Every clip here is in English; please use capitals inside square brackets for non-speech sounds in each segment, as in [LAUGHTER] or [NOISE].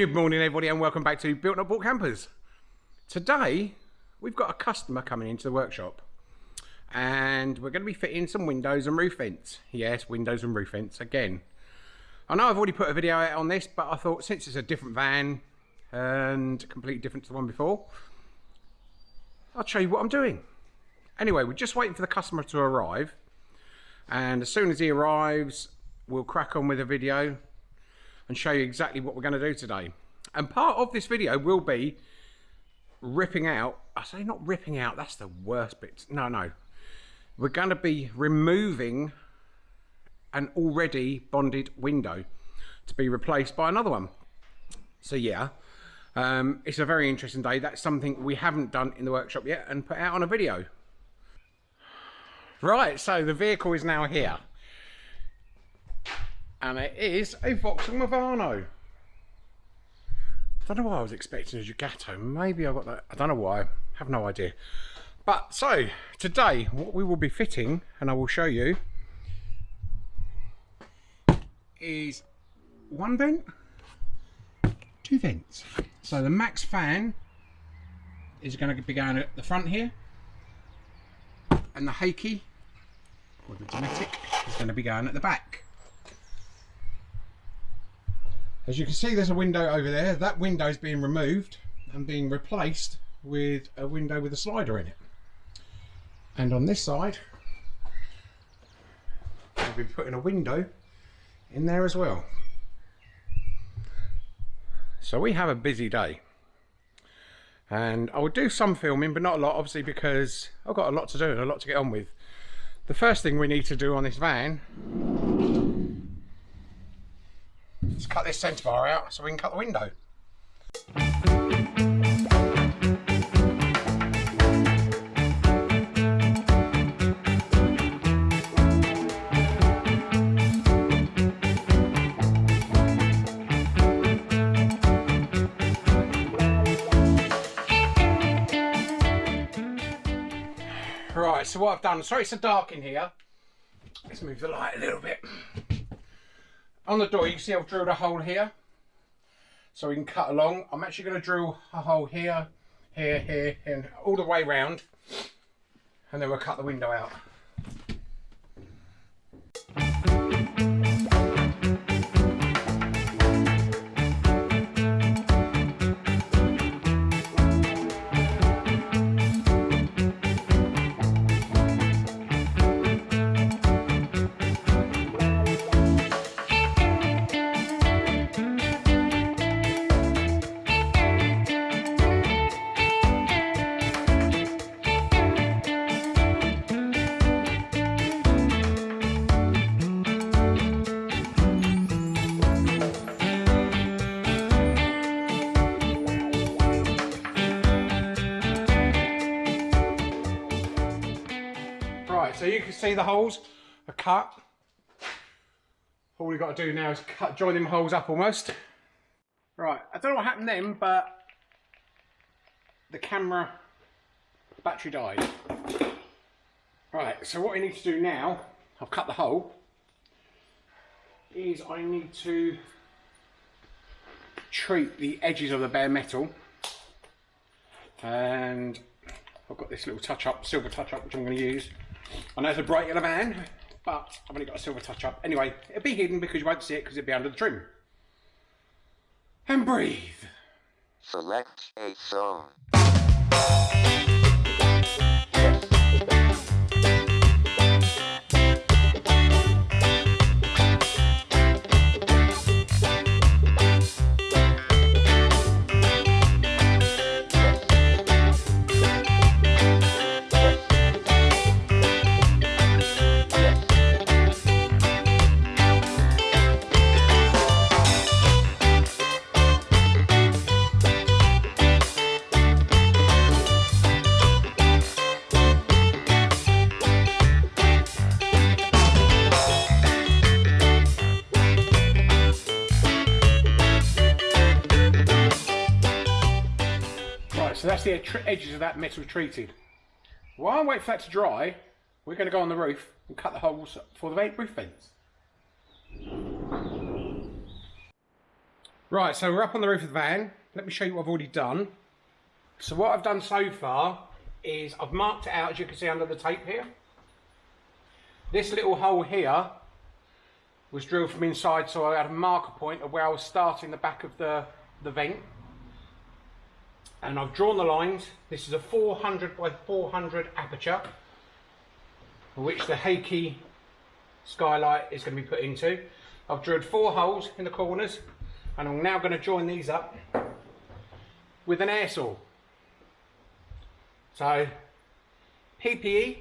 Good morning everybody and welcome back to Built Not Bought Campers. Today we've got a customer coming into the workshop and we're going to be fitting some windows and roof vents. Yes, windows and roof vents again. I know I've already put a video out on this but I thought since it's a different van and completely different to the one before I'll show you what I'm doing. Anyway, we're just waiting for the customer to arrive and as soon as he arrives we'll crack on with a video and show you exactly what we're going to do today. And part of this video will be ripping out, I say not ripping out, that's the worst bit. No, no. We're going to be removing an already bonded window to be replaced by another one. So yeah, um, it's a very interesting day. That's something we haven't done in the workshop yet and put out on a video. Right, so the vehicle is now here and it is a Vauxhall Movano. I don't know why I was expecting a Ducato. Maybe I got that. I don't know why. I have no idea. But so today, what we will be fitting, and I will show you, is one vent, two vents. So the MaxxFan is going to be going at the front here, and the Heki or the Dometic is going to be going at the back. As you can see there's a window over there. That window is being removed and being replaced with a window with a slider in it. And on this side I'll be putting a window in there as well. So we have a busy day. And I will do some filming but not a lot obviously because I've got a lot to do and a lot to get on with. The first thing we need to do on this van Let's cut this centre bar out so we can cut the window. Right, so what I've done, sorry it's so dark in here. Let's move the light a little bit on the door you can see I've drilled a hole here. So we can cut along. I'm actually going to drill a hole here here here and all the way round. And then we'll cut the window out see the holes are cut. All we've got to do now is cut, join them holes up almost. Right, I don't know what happened then, but the camera battery died. Right, so what I need to do now, I've cut the hole, is I need to treat the edges of the bare metal and I've got this little touch up, silver touch up which I'm going to use I know it's a bright yellow van, but I've only got a silver touch up. Anyway, it'll be hidden because you won't see it because it'll be under the trim. And breathe. Select a song. Edges of that metal treated. While I wait for that to dry, we're going to go on the roof and cut the holes for the roof vents. Right, so we're up on the roof of the van. Let me show you what I've already done. So what I've done so far is I've marked it out, as you can see under the tape here. This little hole here was drilled from inside, so I had a marker point of where I was starting the back of the, the vent. And I've drawn the lines. This is a 400 by 400 aperture, which the Heki skylight is going to be put into. I've drilled four holes in the corners and I'm now going to join these up with an air saw. So, PPE.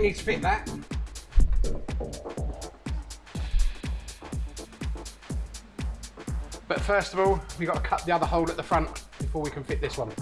We need to fit that. But first of all, we've got to cut the other hole at the front before we can fit this one.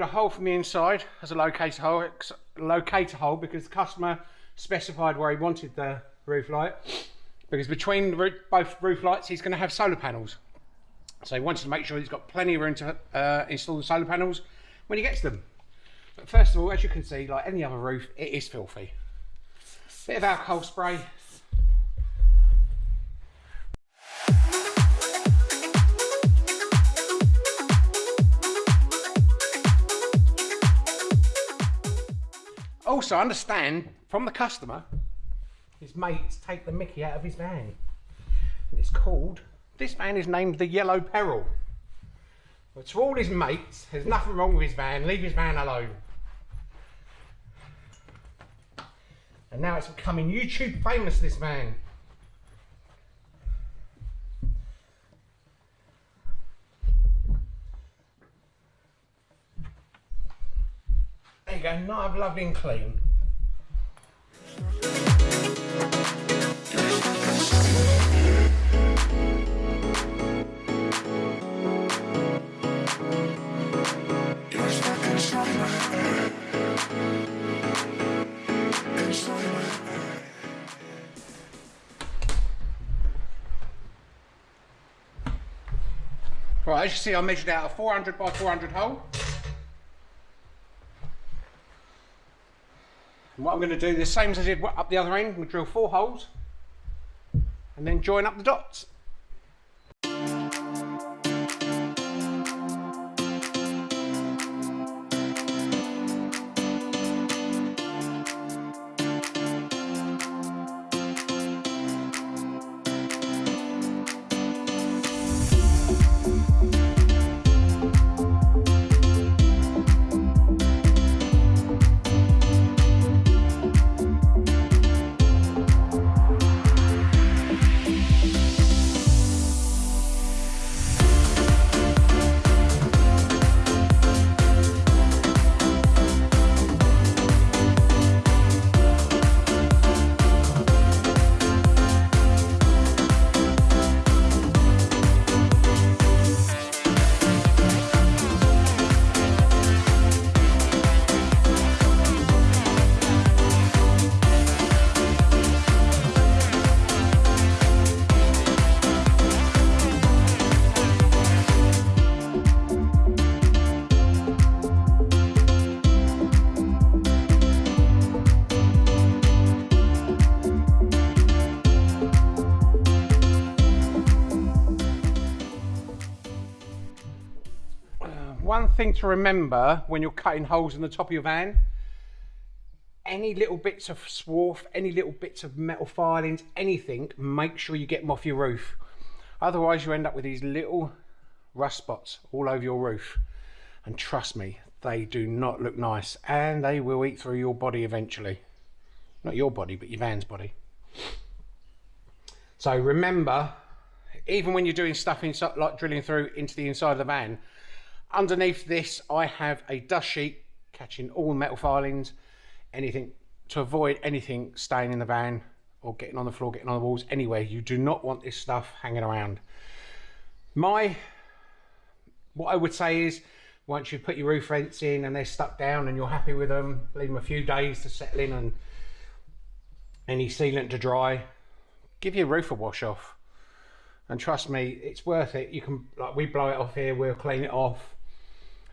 A hole from the inside as a locator hole, locator hole because the customer specified where he wanted the roof light. Because between the roo- both roof lights, he's going to have solar panels. So he wanted to make sure he's got plenty of room to uh, install the solar panels when he gets them. But first of all, as you can see, like any other roof, it is filthy. Bit of alcohol spray, Also, understand from the customer, his mates take the mickey out of his van. And it's called, this van is named the Yellow Peril. But to all his mates, there's nothing wrong with his van, leave his van alone. And now it's becoming YouTube famous, this van. go. No, I've loved him clean. Right, as you see I measured out a 400 by 400 hole. And what I'm going to do, the same as I did up the other end, we drill four holes and then join up the dots. Thing to remember when you're cutting holes in the top of your van? Any little bits of swarf any little bits of metal filings anything make sure you get them off your roof. Otherwise you end up with these little rust spots all over your roof. And trust me they do not look nice and they will eat through your body eventually. Not your body but your van's body. So remember even when you're doing stuff inside like drilling through into the inside of the van Underneath this, I have a dust sheet catching all metal filings, anything to avoid anything staying in the van or getting on the floor, getting on the walls, anywhere. You do not want this stuff hanging around. My, what I would say is, once you put your roof vents in and they're stuck down and you're happy with them, leave them a few days to settle in and any sealant to dry, give your roof a wash off. And trust me, it's worth it. You can, like we blow it off here, we'll clean it off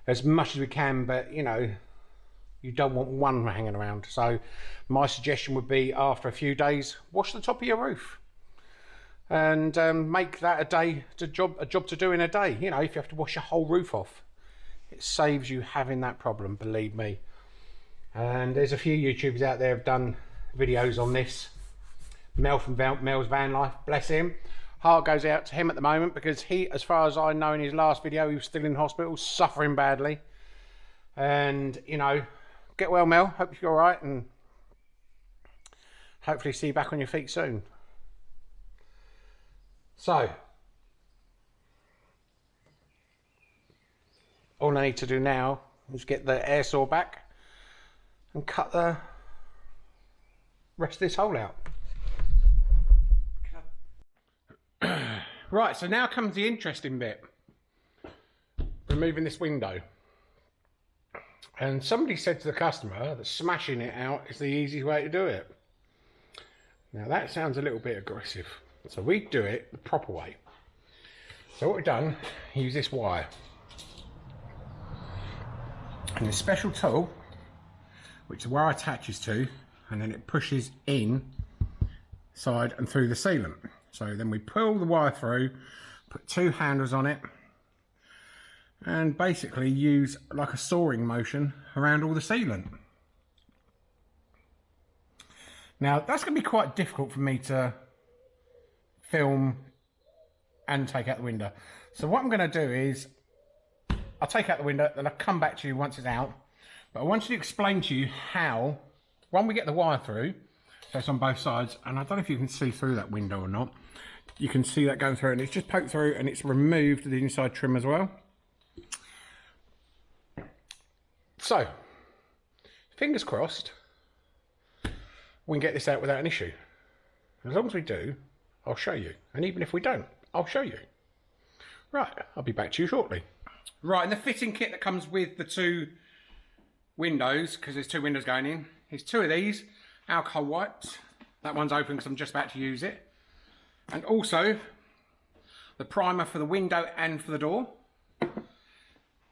as much as we can, but you know, you don't want one hanging around. So my suggestion would be after a few days, wash the top of your roof and um, make that a day to job a job to do in a day. You know, if you have to wash your whole roof off, it saves you having that problem, believe me. And there's a few YouTubers out there have done videos on this. Mel from Mel's Van Life, bless him heart goes out to him at the moment because he, as far as I know in his last video, he was still in hospital, suffering badly. And, you know, get well, Mel. Hope you're all right and hopefully see you back on your feet soon. So, all I need to do now is get the air saw back and cut the rest of this hole out. Right, so now comes the interesting bit. Removing this window. And somebody said to the customer that smashing it out is the easy way to do it. Now that sounds a little bit aggressive. So we do it the proper way. So what we've done, use this wire. And a special tool, which the wire attaches to, and then it pushes in side and through the sealant. So then we pull the wire through, put two handles on it, and basically use like a sawing motion around all the sealant. Now that's going to be quite difficult for me to film and take out the window. So what I'm going to do is I'll take out the window, then I'll come back to you once it's out. But I want to explain to you how, when we get the wire through, so it's on both sides, and I don't know if you can see through that window or not. You can see that going through, and it's just poked through, and it's removed the inside trim as well. So, fingers crossed, we can get this out without an issue. As long as we do, I'll show you. And even if we don't, I'll show you. Right, I'll be back to you shortly. Right, and the fitting kit that comes with the two windows, because there's two windows going in, is two of these alcohol wipes. That one's open because I'm just about to use it. And also the primer for the window and for the door.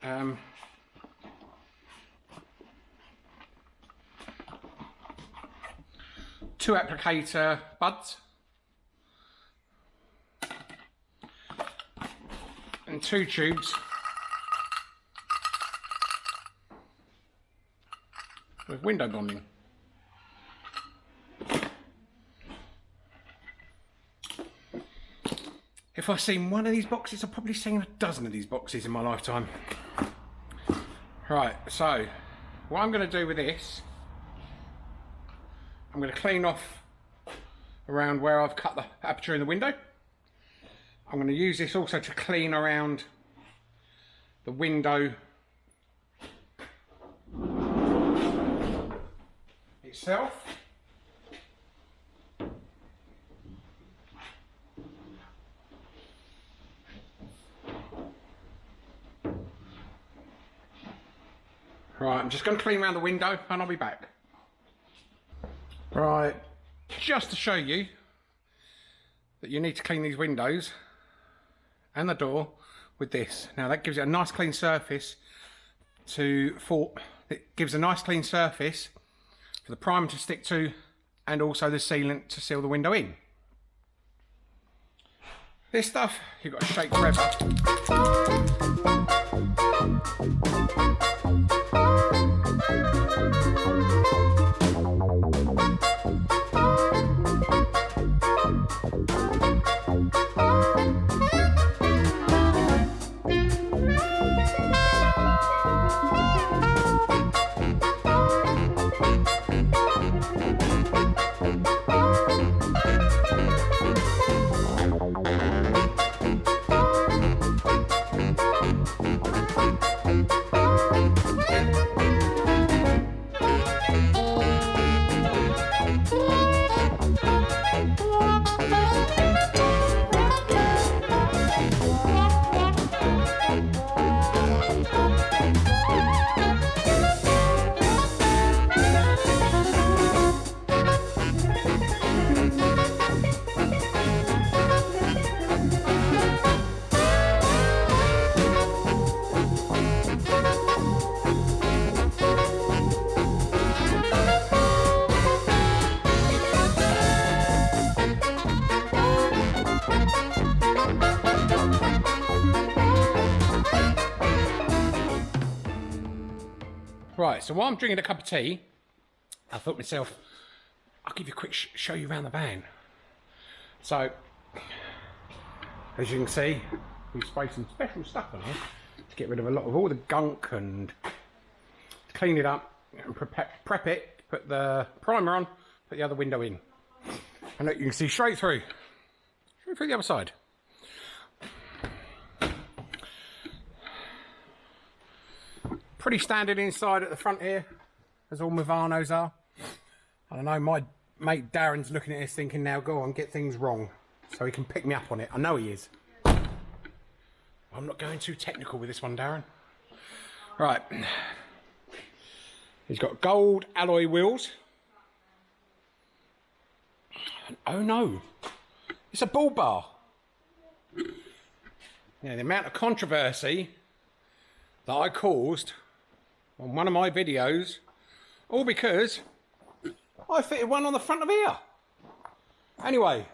Um, two applicator buds. And two tubes. With window bonding. If I've seen one of these boxes, I've probably seen a dozen of these boxes in my lifetime. Right, so what I'm going to do with this, I'm going to clean off around where I've cut the aperture in the window. I'm going to use this also to clean around the window itself. Right, I'm just going to clean around the window and I'll be back. Right, just to show you that you need to clean these windows and the door with this. Now that gives it a nice clean surface to for it gives a nice clean surface for the primer to stick to and also the sealant to seal the window in. This stuff you've got to shake forever. So while I'm drinking a cup of tea, I thought to myself, I'll give you a quick sh show you around the van. So, as you can see, we've sprayed some special stuff on here to get rid of a lot of all the gunk and clean it up and prep, prep it, put the primer on, put the other window in. And look, you can see straight through, straight through the other side. Pretty standard inside at the front here, as all Movanos are. I don't know, my mate Darren's looking at this thinking now, go on, get things wrong. So he can pick me up on it. I know he is. I'm not going too technical with this one, Darren. Right. He's got gold alloy wheels. Oh no, it's a bull bar. Now, the amount of controversy that I caused on one of my videos, all because I fitted one on the front of here. Anyway,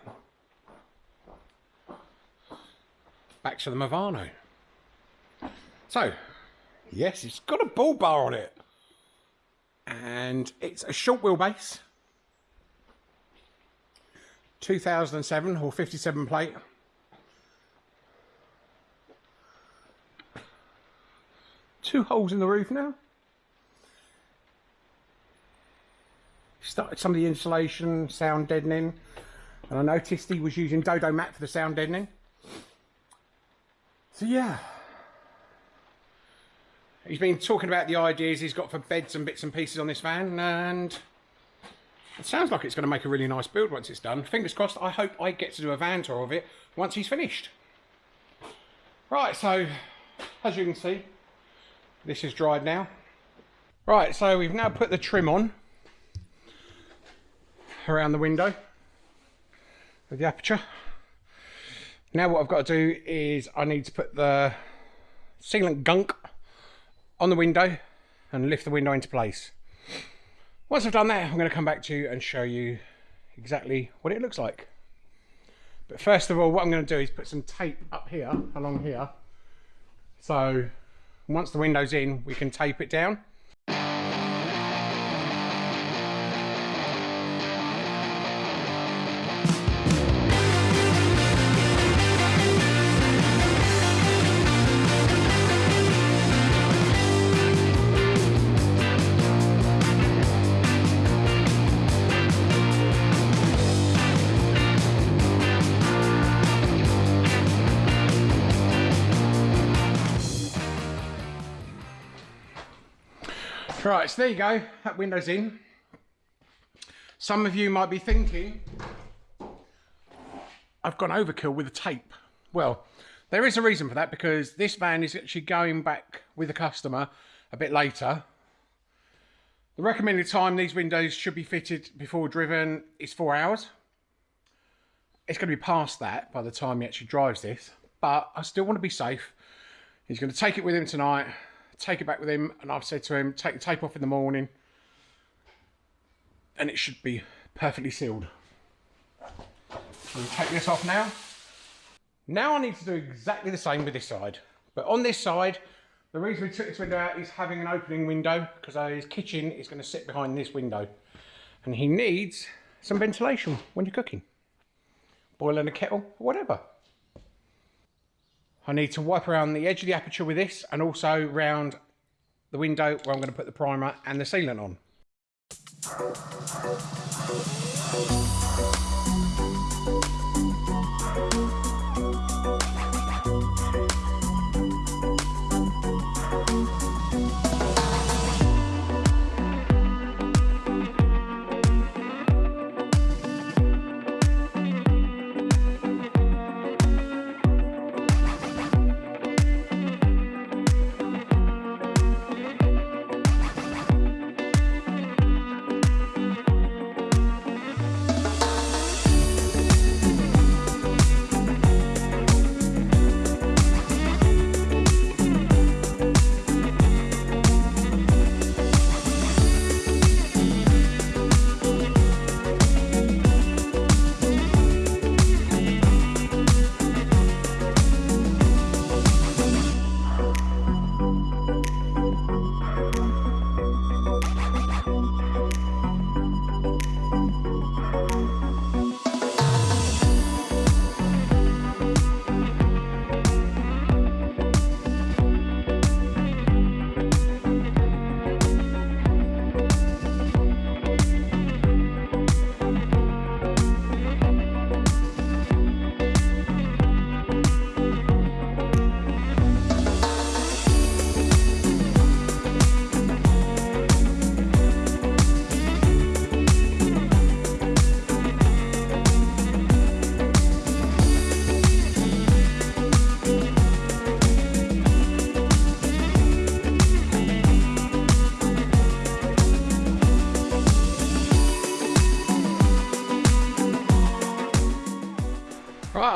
back to the Movano. So, yes, it's got a bull bar on it. And it's a short wheelbase. 2007 or 57 plate. Two holes in the roof now. Started some of the insulation, sound deadening. And I noticed he was using Dodo Mat for the sound deadening. So yeah. He's been talking about the ideas he's got for beds and bits and pieces on this van and it sounds like it's going to make a really nice build once it's done. Fingers crossed, I hope I get to do a van tour of it once he's finished. Right, so as you can see, this is dried now. Right, so we've now put the trim on around the window with the aperture. Now what I've got to do is I need to put the sealant gunk on the window and lift the window into place. Once I've done that, I'm going to come back to you and show you exactly what it looks like. But first of all, what I'm going to do is put some tape up here, along here. So once the window's in, we can tape it down. Right, so there you go. That window's in. Some of you might be thinking, I've gone overkill with the tape. Well, there is a reason for that because this van is actually going back with the customer a bit later. The recommended time these windows should be fitted before driven is four hours. It's going to be past that by the time he actually drives this, but I still want to be safe. He's going to take it with him tonight take it back with him, and I've said to him, take the tape off in the morning, and it should be perfectly sealed. We'll take this off now. Now I need to do exactly the same with this side. But on this side, the reason we took this window out is having an opening window because his kitchen is going to sit behind this window. And he needs some ventilation when you're cooking. Boiling a kettle, whatever. I need to wipe around the edge of the aperture with this and also round the window where I'm going to put the primer and the sealant on.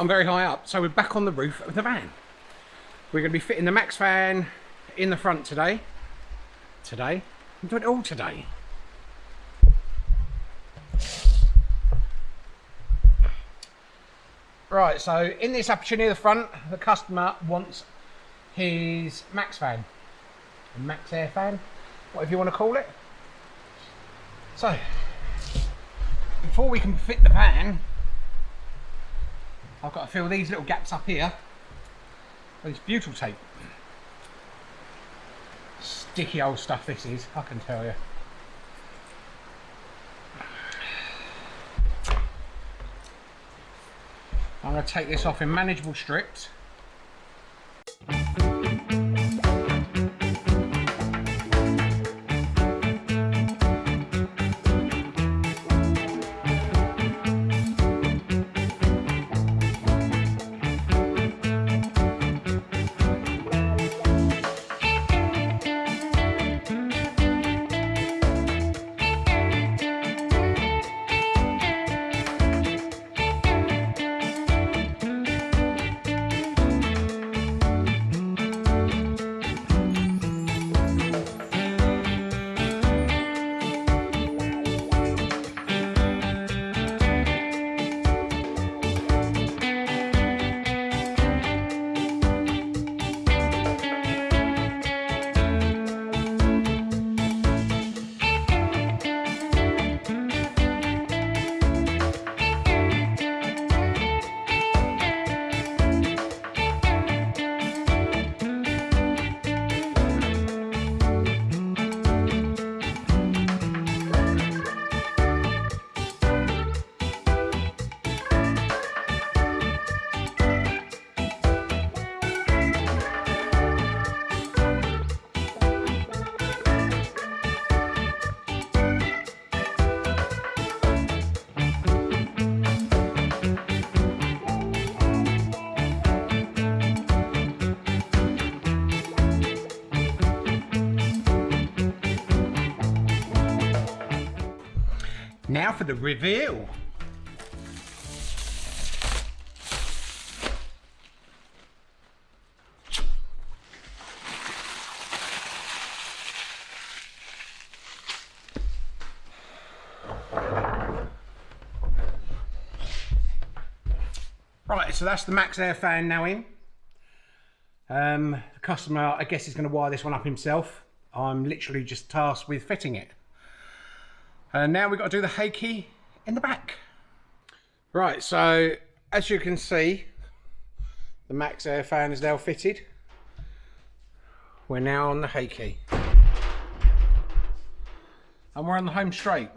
Very high up, so we're back on the roof of the van. We're going to be fitting the MaxxFan in the front today. Today? I'm doing it all today. Right, so in this aperture near the front, the customer wants his MaxxFan. A MaxxAir fan, whatever you want to call it. So, before we can fit the van, I've got to fill these little gaps up here oh, with this butyl tape. Sticky old stuff this is, I can tell you. I'm going to take this off in manageable strips. Now for the reveal. Right, so that's the MaxxAir fan now in. Um, the customer, I guess, is going to wire this one up himself. I'm literally just tasked with fitting it. And now we've got to do the key in the back. Right, so as you can see, the MaxxAir fan is now fitted. We're now on the key. And we're on the home straight.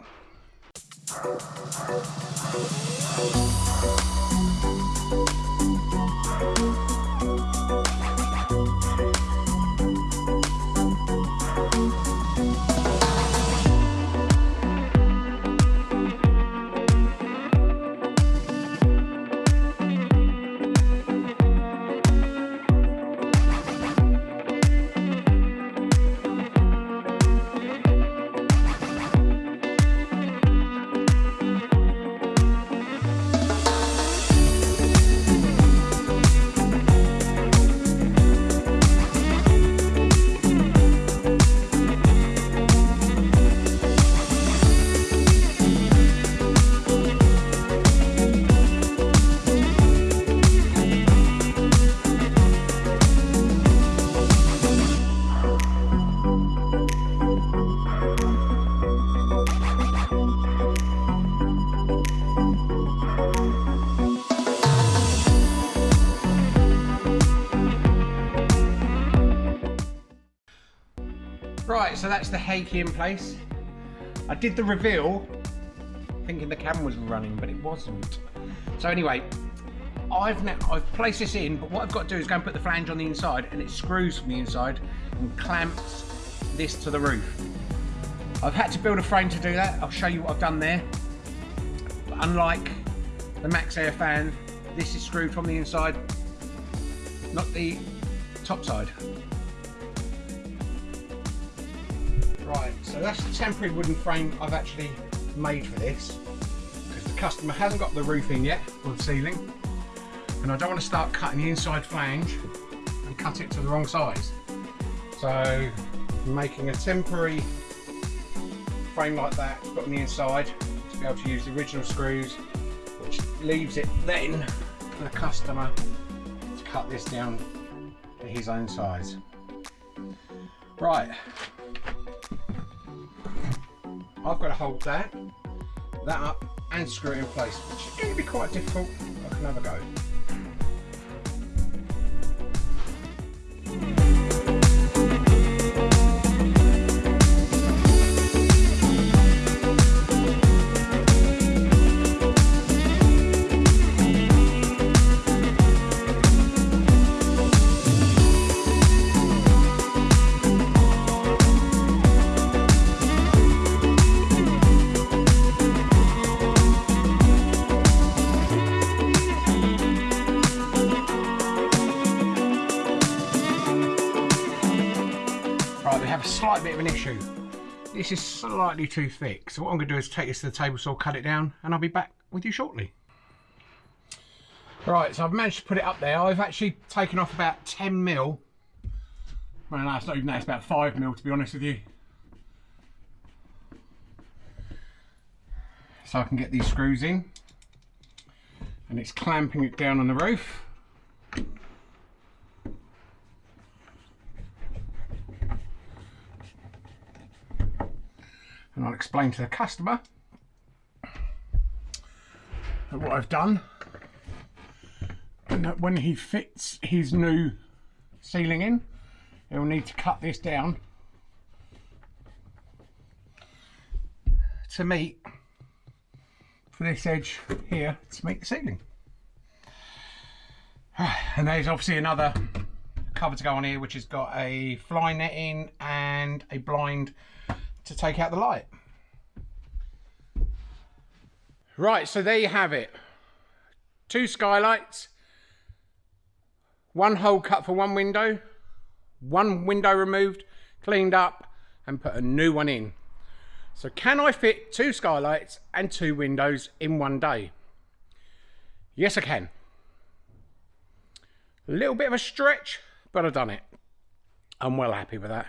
So that's the hay key in place. I did the reveal thinking the camera was running, but it wasn't. So anyway, I've now I've placed this in, but what I've got to do is go and put the flange on the inside and it screws from the inside and clamps this to the roof. I've had to build a frame to do that. I'll show you what I've done there. But unlike the MaxxAir fan, this is screwed from the inside, not the top side. Right, so that's the temporary wooden frame I've actually made for this because the customer hasn't got the roof in yet or the ceiling and I don't want to start cutting the inside flange and cut it to the wrong size. So I'm making a temporary frame like that to put on the inside to be able to use the original screws which leaves it then for the customer to cut this down to his own size. Right, I've got to hold that, that up and screw it in place, which is going to be quite difficult. I can have a go. Bit of an issue. This is slightly too thick, so what I'm going to do is take this to the table saw, cut it down, and I'll be back with you shortly. Right, so I've managed to put it up there. I've actually taken off about 10 mil. Well, no, it's not even that, it's about 5 mil to be honest with you. So I can get these screws in. And it's clamping it down on the roof. And I'll explain to the customer what I've done. And that when he fits his new ceiling in he'll need to cut this down to meet for this edge here to meet the ceiling. [SIGHS] And there's obviously another cover to go on here which has got a fly netting and a blind to take out the light. Right, so there you have it. Two skylights, one hole cut for one window, one window removed, cleaned up, and put a new one in. So can I fit two skylights and two windows in one day? Yes, I can. A little bit of a stretch, but I've done it. I'm well happy with that.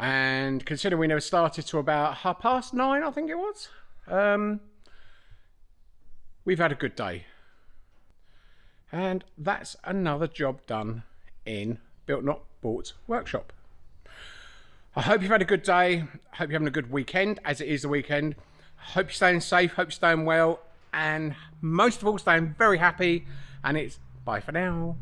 And considering we never started to about half past nine, I think it was, um, we've had a good day. And that's another job done in Built Not Bought Workshop. I hope you've had a good day. I hope you're having a good weekend, as it is the weekend. Hope you're staying safe, hope you're staying well, and most of all, staying very happy. And it's bye for now.